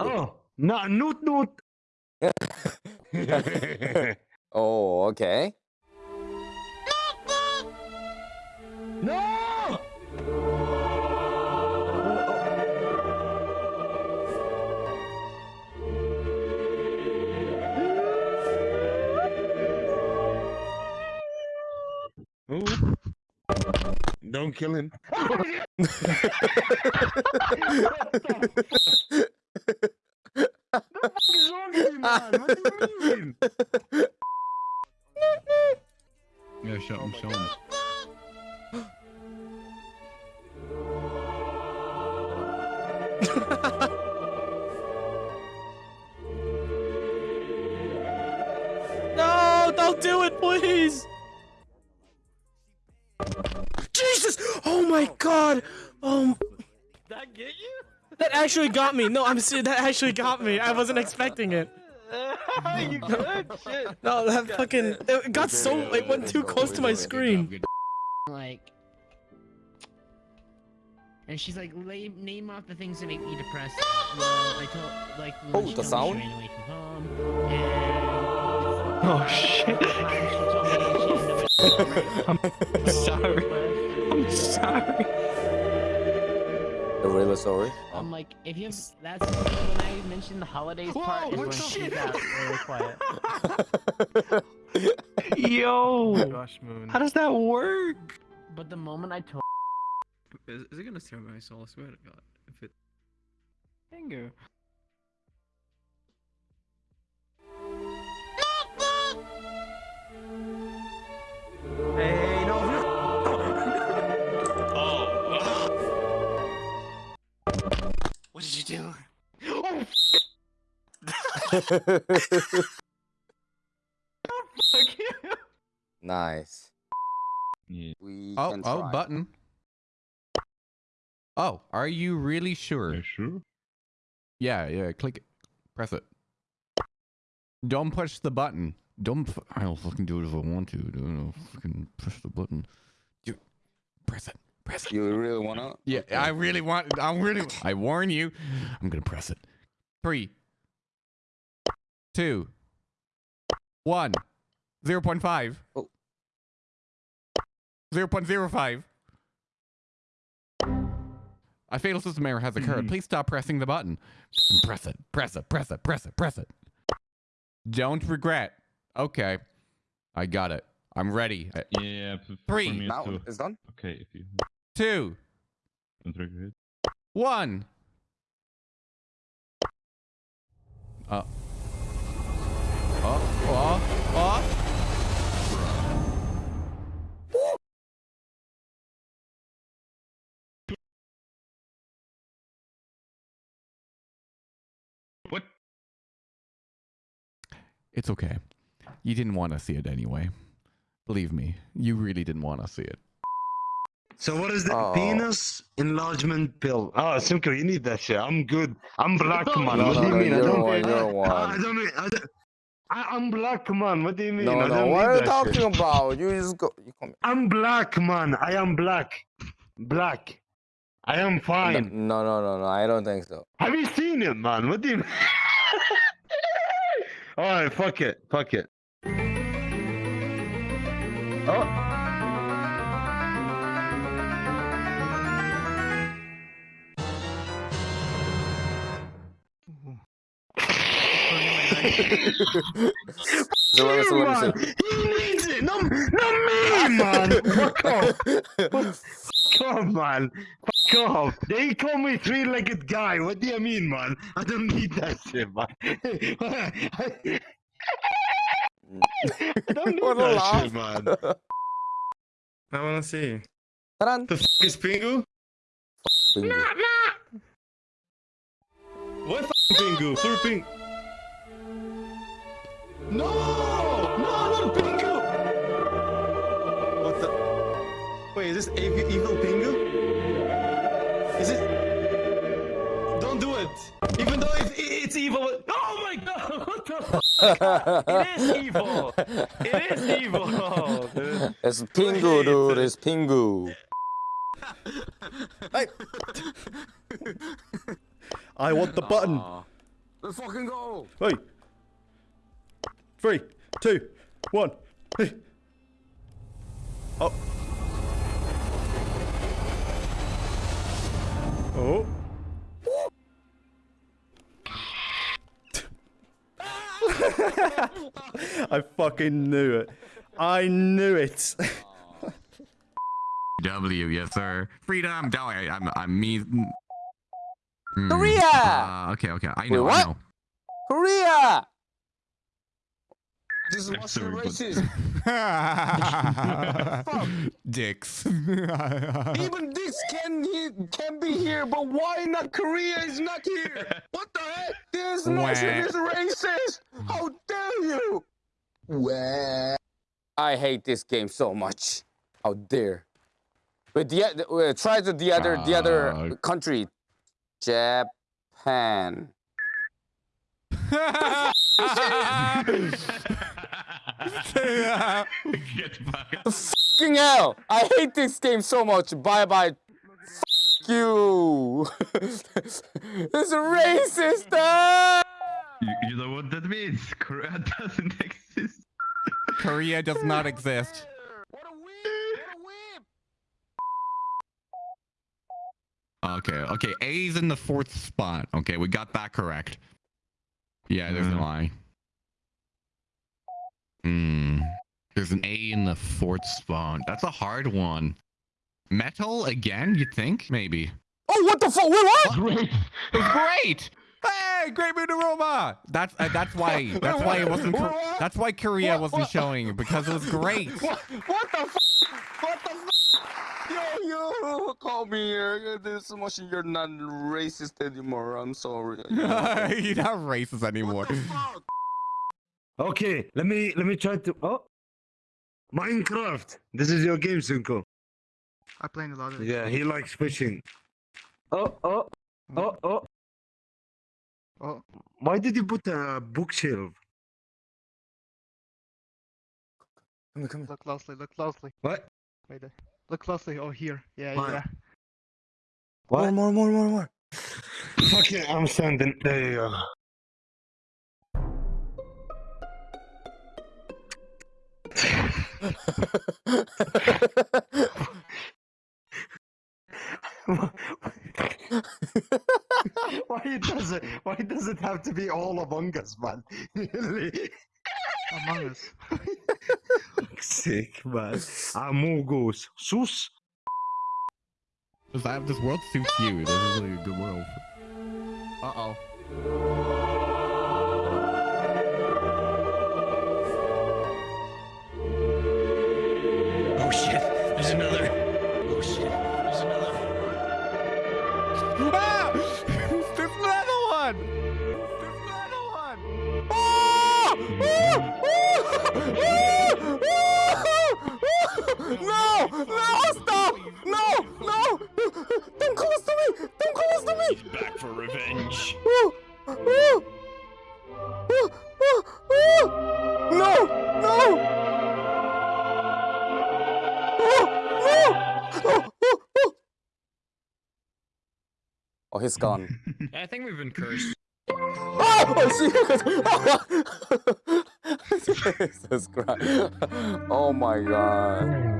Oh, not noot noot. oh, okay. no! Ooh. Don't kill him. man? What you mean? Yeah, show him, show him. No, don't do it, please. Jesus! Oh my god! Um, That get you? That actually got me. No, I'm serious. That actually got me. I wasn't expecting it. you good? Shit. No, that fucking it got so it went too close to my screen. like and she's like name, name off the things that make me depressed well i told like Oh, she the told me sound? she ran away from home and Oh shit. I'm sorry. I'm sorry. You're really sorry. i'm oh. like if you have that's when i mentioned the holidays Whoa, part is when the she got really quiet Yo. Oh gosh, Moon. How does that work? but the moment i told Is, is it gonna tear my soul? I swear to God. If it. Finger. What did you do? Fuck you. nice. Yeah. We Oh, can oh, try. button. Oh, are you really sure? Yeah, sure. Yeah, yeah, click it. Press it. Don't push the button. Don't. I'll fucking do it if I want to. Don't fucking push the button. You press it. Press it. You really wanna? Yeah, Okay. I really want. I really. I warn you. I'm gonna press it. Three, two, one, zero point five. Oh. Zero point zero five. A fatal system error has occurred. Mm-hmm. Please stop pressing the button. Press it. Press it. Press it. Press it. Press it. Don't regret. Okay. I got it. I'm ready. Yeah, f- f- Three. Now too. it's done. Okay, if you Two, one. Uh. Oh, oh, oh. What? It's okay. You didn't want to see it anyway. Believe me, you really didn't want to see it. So what is the Oh. penis enlargement pill? Oh, Simko, you need that shit. I'm good. I'm black, man. No, what no, do you no, mean? I don't. one, you're I, one. I don't. mean- I don't I, I'm black, man. What do you mean? No, I no. What are you talking shit. about? You just go. You come. I'm black, man. I am black. Black. I am fine. no, no, no, no. I don't think so. Have you seen it, man? What do you mean? Alright, fuck it. Fuck it. Oh. So let me see, let man. me see. He needs it. No, not me, man. Fuck off. Fuck off, man. Fuck off. They call me three-legged guy. What do you mean, man? I don't need that shit, man. I don't need What a that laugh. shit, man. I wanna see. Ta-dan. The fuck is Pingu? Bingo. What fucking Pingu? Who's Ping? No! No, not Pingu! What the? Wait, is this evil, evil Pingu? Is it? Don't do it! Even though it, it's evil. Oh my god! What the? It is evil! It is evil! dude. Oh, it's Pingu, dude. It's Pingu. Hey! I want the button. Let's fucking go. Hey. Three, two, one. Hey. Oh. Oh. I fucking knew it. I knew it. W, yes sir. Freedom. No, I, I'm, I'm me. Hmm, Korea! Uh, okay, okay. I know. what? I know. Korea. This is I'm Russian racist. Dicks. Even this can he can be here, but why not Korea is not here? What the heck? This nation is racist. How dare you? Wah. I hate this game so much. How dare? But the uh, try to the other the other Uh, country, Japan. Get back. Fucking hell! I hate this game so much. Bye bye. Fuck you. it's racist. ah! You, you know what that means? Korea doesn't exist. Korea does not exist. What a weeb! What a weeb! Okay, okay. A's in the fourth spot. Okay, we got that correct. Yeah, there's no Mm. I. Hmm. There's an A in the fourth spawn. That's a hard one. Metal again? You think? Maybe. Oh, what the fuck? Wait, what? Great. Great. Hey, Great Moon Aroma. That's uh, that's why that's why it wasn't. Kor- That's why Korea What- wasn't what- showing because it was great. What, what the fuck? What the fuck? Yo, yo, call me here. This machine, you're not racist anymore. I'm sorry. You're not racist anymore. What? Okay, let me let me try to. Oh, Minecraft. This is your game, Sunko. I played a lot of. Yeah, he likes fishing. Oh, oh, oh, oh. Oh. Why did you put a bookshelf? Come here, come here. Look closely, look closely. What? Wait there. Look closely. Oh, here. Yeah, yeah. More, more, more, more, more. Fucking, I'm standing. There you go. Why does it? Why does it have to be all Among Us, man? Among Us. Sick, man. Amogus. Sus. This, that- this world suits you. This is really a good world. Uh No! No! No! Oh, oh, oh. oh, he's gone. I think we've been cursed. Oh, Jesus! Jesus Christ. Oh my god.